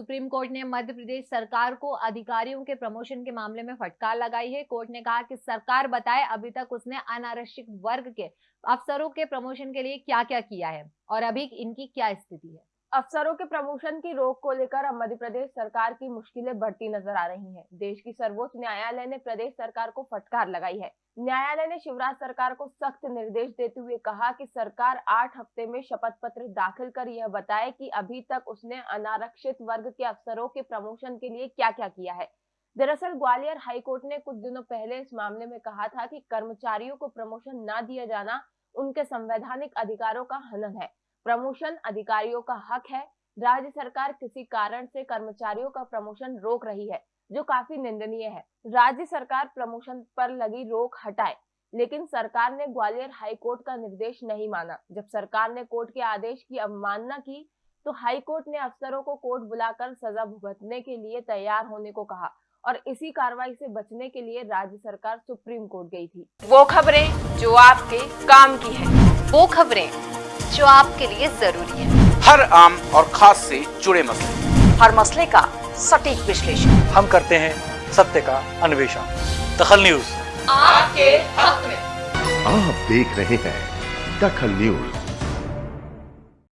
Supreme court ने मध्य प्रदेश सरकार को अधिकारियों के प्रमोशन के मामले में फटकार लगाई है। कोर्ट ने कहा कि सरकार बताए, अभी तक उसने अनारक्षित वर्ग के अफसरों के प्रमोशन के लिए क्या क्या किया है और अभी इनकी क्या स्थिति है? अफसरों के प्रमोशन की रोक को लेकर अब मध्य प्रदेश सरकार की मुश्किलें बढ़ती नज़र आ रही हैं। देश की सर्वोच्च न्यायालय ने प्रदेश सरकार को फटकार लगाई है। न्यायालय ने शिवराज सरकार को सख्त निर्देश देते हुए कहा कि सरकार आठ हफ़्ते में शपथ पत्र दाखिल कर यह बताए कि अभी तक उसने अनारक्षित वर्ग के अफसरों के प्रमोशन के लिए क्या क्या किया है। दरअसल ग्वालियर हाईकोर्ट ने कुछ दिनों पहले इस मामले में कहा था कि कर्मचारियों को प्रमोशन न दिया जाना उनके संवैधानिक अधिकारों का हनन है। प्रमोशन अधिकारियों का हक है। राज्य सरकार किसी कारण से कर्मचारियों का प्रमोशन रोक रही है, जो काफ़ी निंदनीय है। राज्य सरकार प्रमोशन पर लगी रोक हटाए, लेकिन सरकार ने ग्वालियर हाई कोर्ट का निर्देश नहीं माना। जब सरकार ने कोर्ट के आदेश की अवमानना की तो हाई कोर्ट ने अफसरों को कोर्ट बुलाकर सजा भुगतने के लिए तैयार होने को कहा और इसी कार्रवाई से बचने के लिए राज्य सरकार सुप्रीम कोर्ट गई थी। वो खबरें जो आपके काम की है। वो खबरें जो आपके लिए ज़रूरी है। हर आम और खास से जुड़े मसले। हर मसले का सटीक विश्लेषण। हम करते हैं सत्य का अन्वेषण। दखल न्यूज़। आपके हक में। आप देख रहे हैं दखल न्यूज़।